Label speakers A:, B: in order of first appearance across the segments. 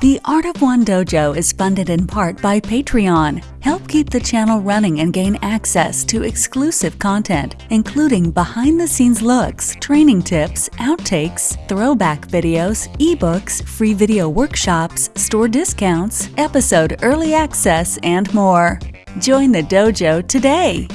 A: The Art of One Dojo is funded in part by Patreon. Help keep the channel running and gain access to exclusive content, including behind the scenes looks, training tips, outtakes, throwback videos, ebooks, free video workshops, store discounts, episode early access, and more. Join the dojo today.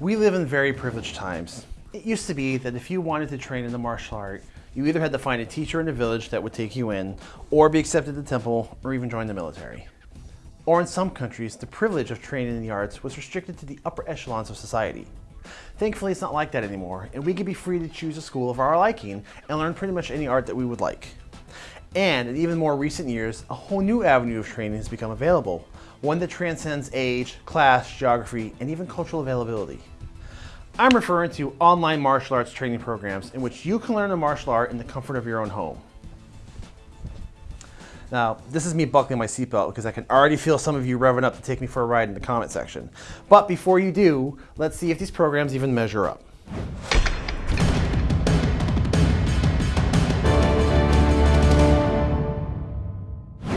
B: We live in very privileged times. It used to be that if you wanted to train in the martial art, you either had to find a teacher in the village that would take you in, or be accepted to the temple, or even join the military. Or in some countries, the privilege of training in the arts was restricted to the upper echelons of society. Thankfully, it's not like that anymore, and we can be free to choose a school of our liking and learn pretty much any art that we would like. And in even more recent years, a whole new avenue of training has become available, one that transcends age, class, geography, and even cultural availability. I'm referring to online martial arts training programs in which you can learn a martial art in the comfort of your own home. Now, this is me buckling my seatbelt because I can already feel some of you revving up to take me for a ride in the comment section. But before you do, let's see if these programs even measure up.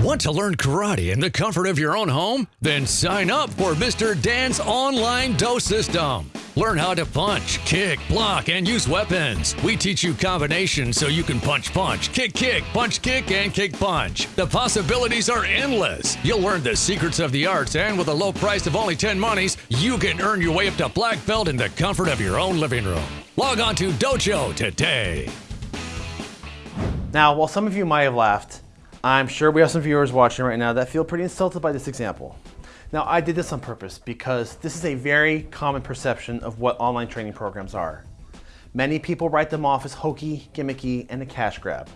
C: Want to learn karate in the comfort of your own home? Then sign up for Mr. Dan's online Do system. Learn how to punch, kick, block, and use weapons. We teach you combinations so you can punch, punch, kick, kick, punch, kick, and kick, punch. The possibilities are endless. You'll learn the secrets of the arts, and with a low price of only 10 monies, you can earn your way up to black belt in the comfort of your own living room. Log on to Dojo today.
B: Now, while some of you might have laughed, I'm sure we have some viewers watching right now that feel pretty insulted by this example. Now, I did this on purpose because this is a very common perception of what online training programs are. Many people write them off as hokey, gimmicky, and a cash grab.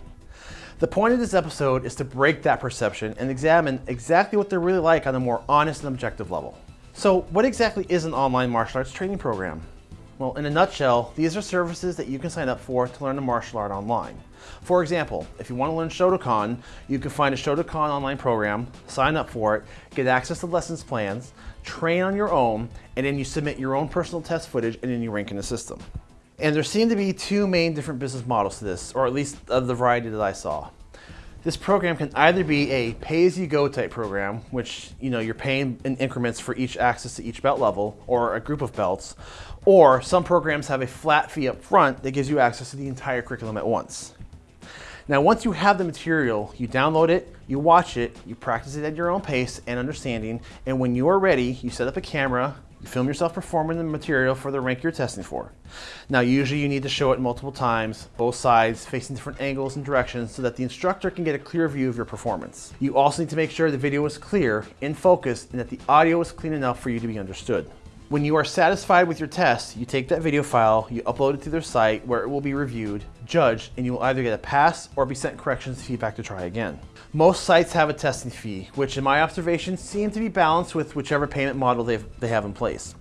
B: The point of this episode is to break that perception and examine exactly what they're really like on a more honest and objective level. So what exactly is an online martial arts training program? Well, in a nutshell, these are services that you can sign up for to learn a martial art online. For example, if you want to learn Shotokan, you can find a Shotokan online program, sign up for it, get access to lessons plans, train on your own, and then you submit your own personal test footage and then you rank in the system. And there seem to be two main different business models to this, or at least of the variety that I saw. This program can either be a pay-as-you-go type program, which you know you're paying in increments for each access to each belt level or a group of belts, or some programs have a flat fee up front that gives you access to the entire curriculum at once. Now, once you have the material, you download it, you watch it, you practice it at your own pace and understanding, and when you are ready, you set up a camera, you film yourself performing the material for the rank you're testing for. Now, usually you need to show it multiple times, both sides, facing different angles and directions so that the instructor can get a clear view of your performance. You also need to make sure the video is clear, in focus, and that the audio is clean enough for you to be understood. When you are satisfied with your test, you take that video file, you upload it to their site where it will be reviewed, judged, and you will either get a pass or be sent corrections feedback to try again. Most sites have a testing fee, which in my observation seem to be balanced with whichever payment model they they have in place.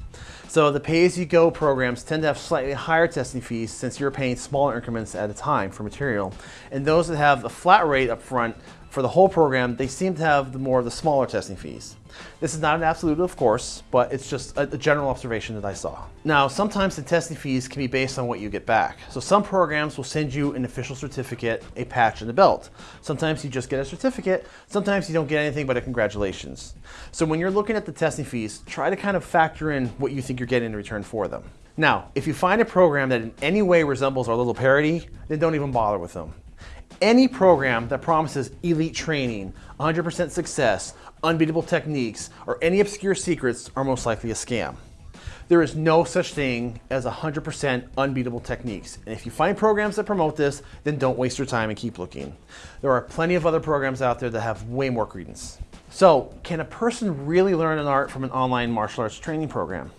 B: So the pay-as-you-go programs tend to have slightly higher testing fees since you're paying smaller increments at a time for material. And those that have a flat rate up front for the whole program, they seem to have the more of the smaller testing fees. This is not an absolute, of course, but it's just a, a, general observation that I saw. Now, sometimes the testing fees can be based on what you get back. So some programs will send you an official certificate, a patch, and a belt. Sometimes you just get a certificate. Sometimes you don't get anything but a congratulations. So when you're looking at the testing fees, try to kind of factor in what you think you're getting in return for them. Now, if you find a program that in any way resembles our little parody, then don't even bother with them. Any program that promises elite training, 100% success, unbeatable techniques, or any obscure secrets are most likely a scam. There is no such thing as 100% unbeatable techniques. And if you find programs that promote this, then don't waste your time and keep looking. There are plenty of other programs out there that have way more credence. So, can a person really learn an art from an online martial arts training program?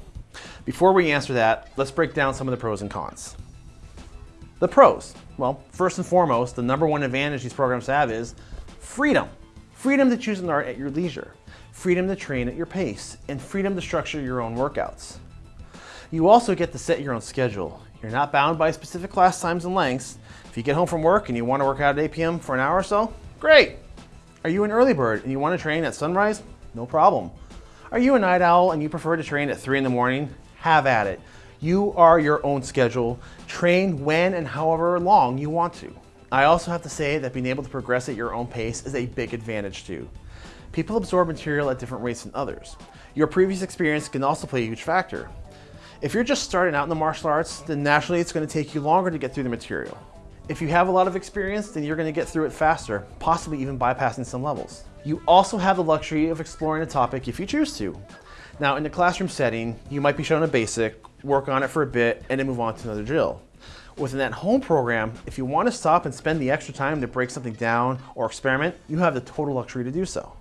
B: Before we answer that, let's break down some of the pros and cons. The pros. Well, first and foremost, the number one advantage these programs have is freedom. Freedom to choose an art at your leisure, freedom to train at your pace, and freedom to structure your own workouts. You also get to set your own schedule. You're not bound by specific class times and lengths. If you get home from work and you want to work out at 8 p.m. for an hour or so, great. Are you an early bird and you want to train at sunrise? No problem. Are you a night owl and you prefer to train at 3 in the morning? Have at it. You are your own schedule. Train when and however long you want to. I also have to say that being able to progress at your own pace is a big advantage too. People absorb material at different rates than others. Your previous experience can also play a huge factor. If you're just starting out in the martial arts, then naturally it's going to take you longer to get through the material. If you have a lot of experience, then you're going to get through it faster, possibly even bypassing some levels. You also have the luxury of exploring a topic if you choose to. Now, in the classroom setting, you might be shown a basic, work on it for a bit, and then move on to another drill. Within that home program, if you want to stop and spend the extra time to break something down or experiment, you have the total luxury to do so.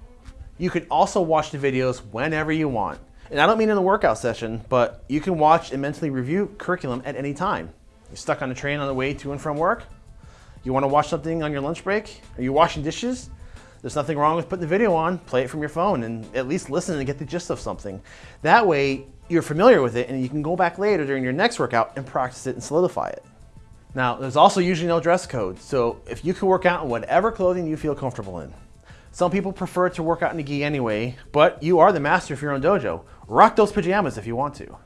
B: You can also watch the videos whenever you want. And I don't mean in the workout session, but you can watch and mentally review curriculum at any time. You're stuck on a train on the way to and from work? You want to watch something on your lunch break? Are you washing dishes? There's nothing wrong with putting the video on, play it from your phone, and at least listen and get the gist of something. That way, you're familiar with it and you can go back later during your next workout and practice it and solidify it. Now, there's also usually no dress code, so if you can work out in whatever clothing you feel comfortable in. Some people prefer to work out in a gi anyway, but you are the master of your own dojo. Rock those pajamas if you want to.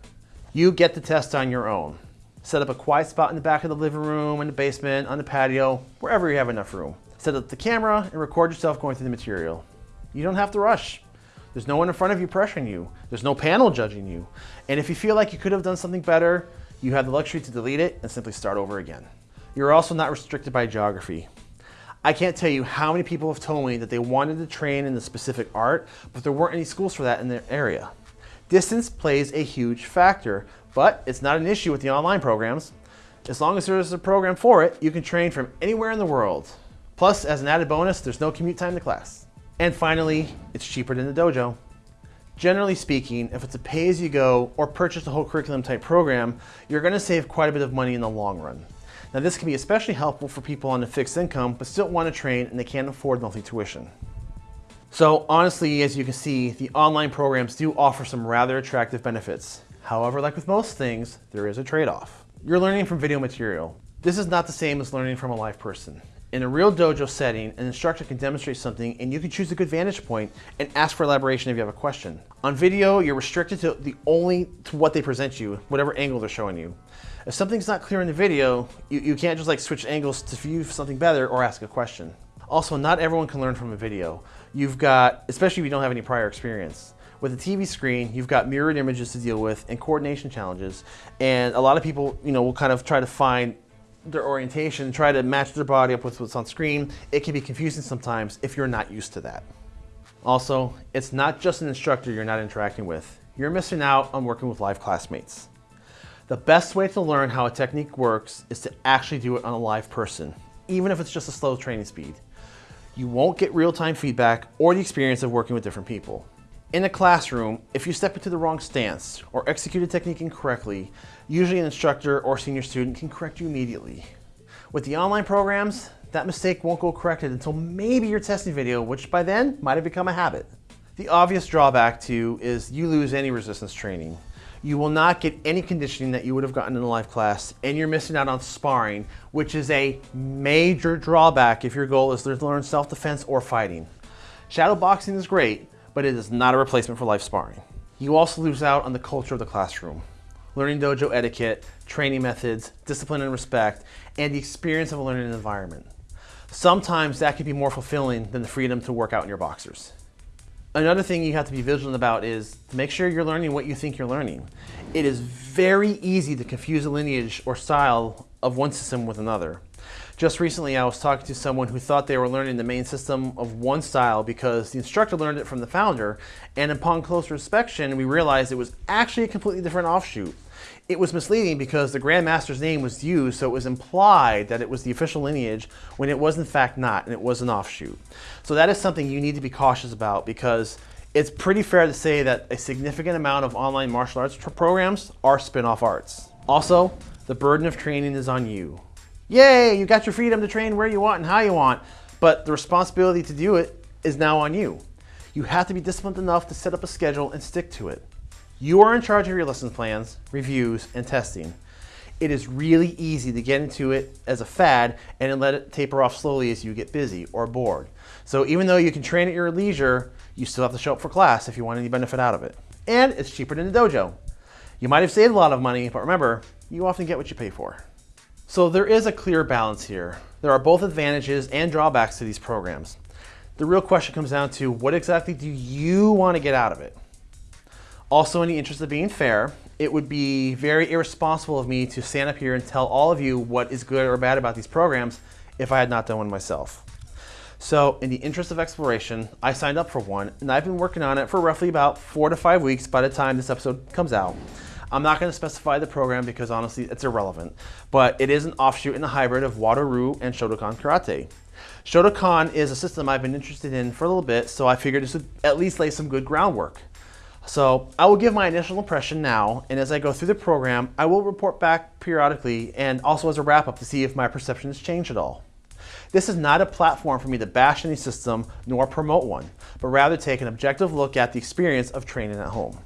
B: You get the test on your own. Set up a quiet spot in the back of the living room, in the basement, on the patio, wherever you have enough room. Set up the camera and record yourself going through the material. You don't have to rush. There's no one in front of you pressuring you. There's no panel judging you. And if you feel like you could have done something better, you have the luxury to delete it and simply start over again. You're also not restricted by geography. I can't tell you how many people have told me that they wanted to train in a specific art, but there weren't any schools for that in their area. Distance plays a huge factor, but it's not an issue with the online programs. As long as there's a program for it, you can train from anywhere in the world. Plus, as an added bonus, there's no commute time to class. And finally, it's cheaper than the dojo. Generally speaking, if it's a pay-as-you-go or purchase a whole curriculum type program, you're gonna save quite a bit of money in the long run. Now this can be especially helpful for people on a fixed income but still want to train and they can't afford monthly tuition. So honestly, as you can see, the online programs do offer some rather attractive benefits. However, like with most things, there is a trade-off. You're learning from video material. This is not the same as learning from a live person. In a real dojo setting, an instructor can demonstrate something and you can choose a good vantage point and ask for elaboration if you have a question. On video, you're restricted to the only to what they present you, whatever angle they're showing you. If something's not clear in the video, you, you can't just like switch angles to view something better or ask a question. Also, not everyone can learn from a video. You've got, especially if you don't have any prior experience. With a TV screen, you've got mirrored images to deal with and coordination challenges. And a lot of people, you know, will kind of try to find their orientation, try to match their body up with what's on screen, it can be confusing sometimes if you're not used to that. Also, it's not just an instructor you're not interacting with. You're missing out on working with live classmates. The best way to learn how a technique works is to actually do it on a live person, even if it's just a slow training speed. You won't get real-time feedback or the experience of working with different people. In a classroom, if you step into the wrong stance or execute a technique incorrectly, usually an instructor or senior student can correct you immediately. With the online programs, that mistake won't go corrected until maybe your testing video, which by then might have become a habit. The obvious drawback to is you lose any resistance training. You will not get any conditioning that you would have gotten in a live class, and you're missing out on sparring, which is a major drawback if your goal is to learn self-defense or fighting. Shadow boxing is great, but it is not a replacement for live sparring. You also lose out on the culture of the classroom, learning dojo etiquette, training methods, discipline and respect, and the experience of a learning environment. Sometimes that can be more fulfilling than the freedom to work out in your boxers. Another thing you have to be vigilant about is make sure you're learning what you think you're learning. It is very easy to confuse a lineage or style of one system with another. Just recently, I was talking to someone who thought they were learning the main system of one style because the instructor learned it from the founder, and upon closer inspection, we realized it was actually a completely different offshoot. It was misleading because the Grandmaster's name was used, so it was implied that it was the official lineage when it was in fact not, and it was an offshoot. So that is something you need to be cautious about because it's pretty fair to say that a significant amount of online martial arts programs are spin-off arts. Also, the burden of training is on you. Yay, you got your freedom to train where you want and how you want, but the responsibility to do it is now on you. You have to be disciplined enough to set up a schedule and stick to it. You are in charge of your lesson plans, reviews, and testing. It is really easy to get into it as a fad and then let it taper off slowly as you get busy or bored. So even though you can train at your leisure, you still have to show up for class if you want any benefit out of it. And it's cheaper than the dojo. You might have saved a lot of money, but remember, you often get what you pay for. So there is a clear balance here. There are both advantages and drawbacks to these programs. The real question comes down to what exactly do you want to get out of it? Also, in the interest of being fair, it would be very irresponsible of me to stand up here and tell all of you what is good or bad about these programs if I had not done one myself. So in the interest of exploration, I signed up for one and I've been working on it for roughly about four to five weeks by the time this episode comes out. I'm not going to specify the program because honestly it's irrelevant, but it is an offshoot and a hybrid of Wado-Ryu and Shotokan Karate. Shotokan is a system I've been interested in for a little bit, so I figured this would at least lay some good groundwork. So I will give my initial impression now, and as I go through the program, I will report back periodically and also as a wrap up to see if my perception has changed at all. This is not a platform for me to bash any system nor promote one, but rather take an objective look at the experience of training at home.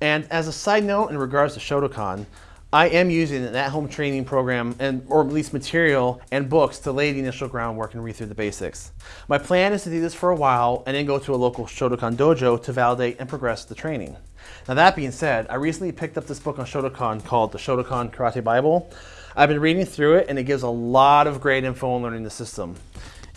B: And as a side note in regards to Shotokan, I am using an at-home training program and or at least material and books to lay the initial groundwork and read through the basics. My plan is to do this for a while and then go to a local Shotokan dojo to validate and progress the training. Now that being said, I recently picked up this book on Shotokan called the Shotokan Karate Bible. I've been reading through it and it gives a lot of great info on learning the system.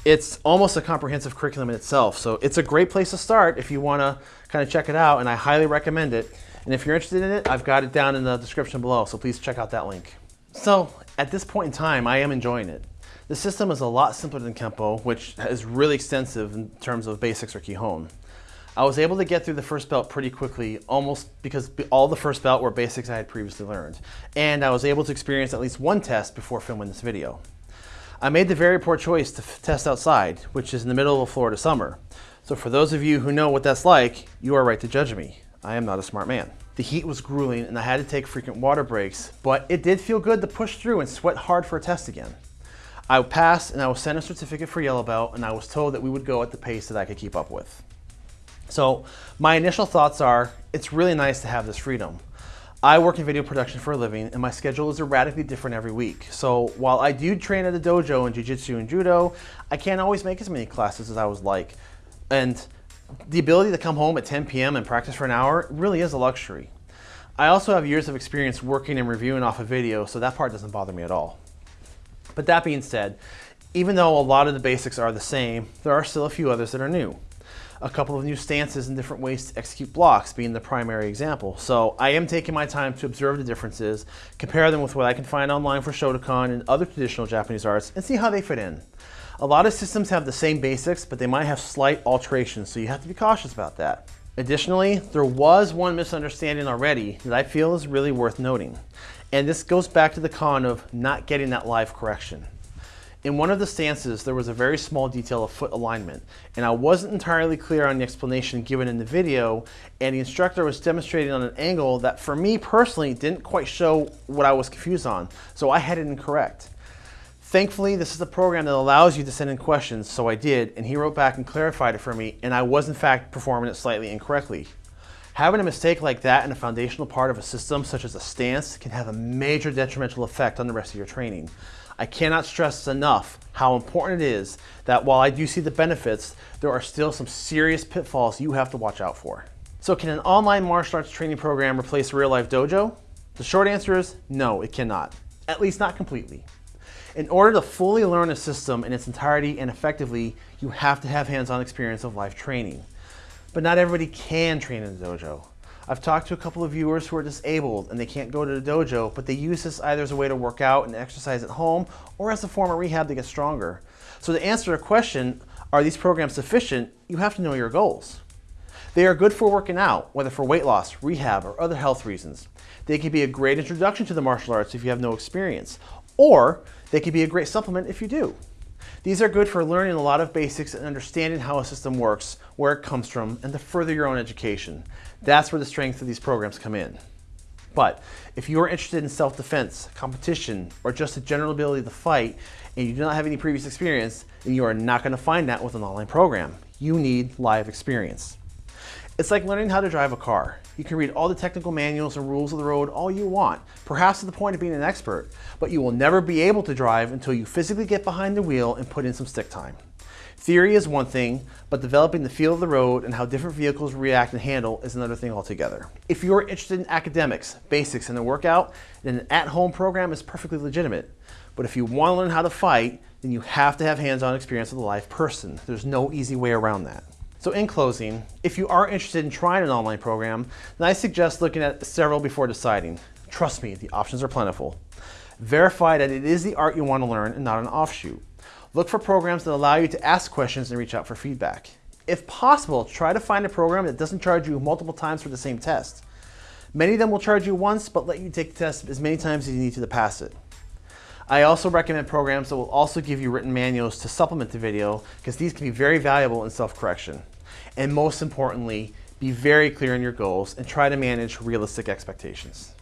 B: It's almost a comprehensive curriculum in itself, so it's a great place to start if you want to kind of check it out and I highly recommend it. And if you're interested in it, I've got it down in the description below, so please check out that link. So at this point in time, I am enjoying it. The system is a lot simpler than Kempo, which is really extensive in terms of basics or Kihon. I was able to get through the first belt pretty quickly, almost because all the first belt were basics I had previously learned. And I was able to experience at least one test before filming this video. I made the very poor choice to test outside, which is in the middle of Florida summer. So for those of you who know what that's like, you are right to judge me. I am not a smart man. The heat was grueling and I had to take frequent water breaks, but it did feel good to push through and sweat hard for a test again. I passed and I was sent a certificate for yellow belt and I was told that we would go at the pace that I could keep up with. So my initial thoughts are, it's really nice to have this freedom. I work in video production for a living and my schedule is erratically different every week. So while I do train at the dojo in Jiu-Jitsu and Judo, I can't always make as many classes as I would like. And the ability to come home at 10 p.m. and practice for an hour really is a luxury. I also have years of experience working and reviewing off a of video, so that part doesn't bother me at all. But that being said, even though a lot of the basics are the same, there are still a few others that are new. A couple of new stances and different ways to execute blocks being the primary example. So I am taking my time to observe the differences, compare them with what I can find online for Shotokan and other traditional Japanese arts, and see how they fit in. A lot of systems have the same basics, but they might have slight alterations, so you have to be cautious about that. Additionally, there was one misunderstanding already that I feel is really worth noting. And this goes back to the con of not getting that live correction. In one of the stances, there was a very small detail of foot alignment, and I wasn't entirely clear on the explanation given in the video, and the instructor was demonstrating on an angle that for me personally didn't quite show what I was confused on, so I had it incorrect. Thankfully, this is a program that allows you to send in questions, so I did, and he wrote back and clarified it for me, and I was in fact performing it slightly incorrectly. Having a mistake like that in a foundational part of a system, such as a stance, can have a major detrimental effect on the rest of your training. I cannot stress enough how important it is that while I do see the benefits, there are still some serious pitfalls you have to watch out for. So can an online martial arts training program replace a real life dojo? The short answer is no, it cannot. At least not completely. In order to fully learn a system in its entirety and effectively, you have to have hands-on experience of live training. But not everybody can train in a dojo. I've talked to a couple of viewers who are disabled and they can't go to the dojo, but they use this either as a way to work out and exercise at home or as a form of rehab to get stronger. So to answer the question, are these programs sufficient, you have to know your goals. They are good for working out, whether for weight loss, rehab, or other health reasons. They can be a great introduction to the martial arts if you have no experience, or they could be a great supplement if you do. These are good for learning a lot of basics and understanding how a system works, where it comes from, and to further your own education. That's where the strength of these programs come in. But if you are interested in self-defense, competition, or just the general ability to fight, and you do not have any previous experience, then you are not going to find that with an online program. You need live experience. It's like learning how to drive a car. You can read all the technical manuals and rules of the road all you want, perhaps to the point of being an expert, but you will never be able to drive until you physically get behind the wheel and put in some stick time. Theory is one thing, but developing the feel of the road and how different vehicles react and handle is another thing altogether. If you're interested in academics, basics, and a workout, then an at-home program is perfectly legitimate. But if you want to learn how to fight, then you have to have hands-on experience with a live person. There's no easy way around that. So in closing, if you are interested in trying an online program, then I suggest looking at several before deciding. Trust me, the options are plentiful. Verify that it is the art you want to learn and not an offshoot. Look for programs that allow you to ask questions and reach out for feedback. If possible, try to find a program that doesn't charge you multiple times for the same test. Many of them will charge you once, but let you take the test as many times as you need to, to pass it. I also recommend programs that will also give you written manuals to supplement the video because these can be very valuable in self-correction. And most importantly, be very clear in your goals and try to manage realistic expectations.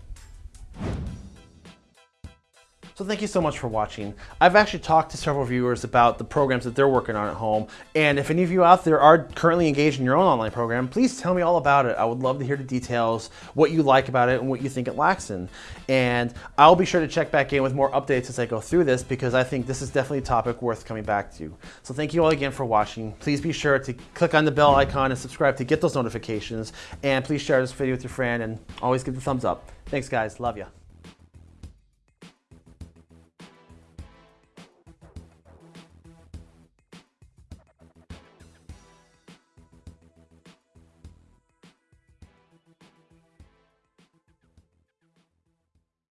B: So thank you so much for watching. I've actually talked to several viewers about the programs that they're working on at home. And if any of you out there are currently engaged in your own online program, please tell me all about it. I would love to hear the details, what you like about it and what you think it lacks in. And I'll be sure to check back in with more updates as I go through this because I think this is definitely a topic worth coming back to. So thank you all again for watching. Please be sure to click on the bell icon and subscribe to get those notifications. And please share this video with your friend and always give the thumbs up. Thanks guys, love ya.